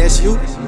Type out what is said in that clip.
that's you.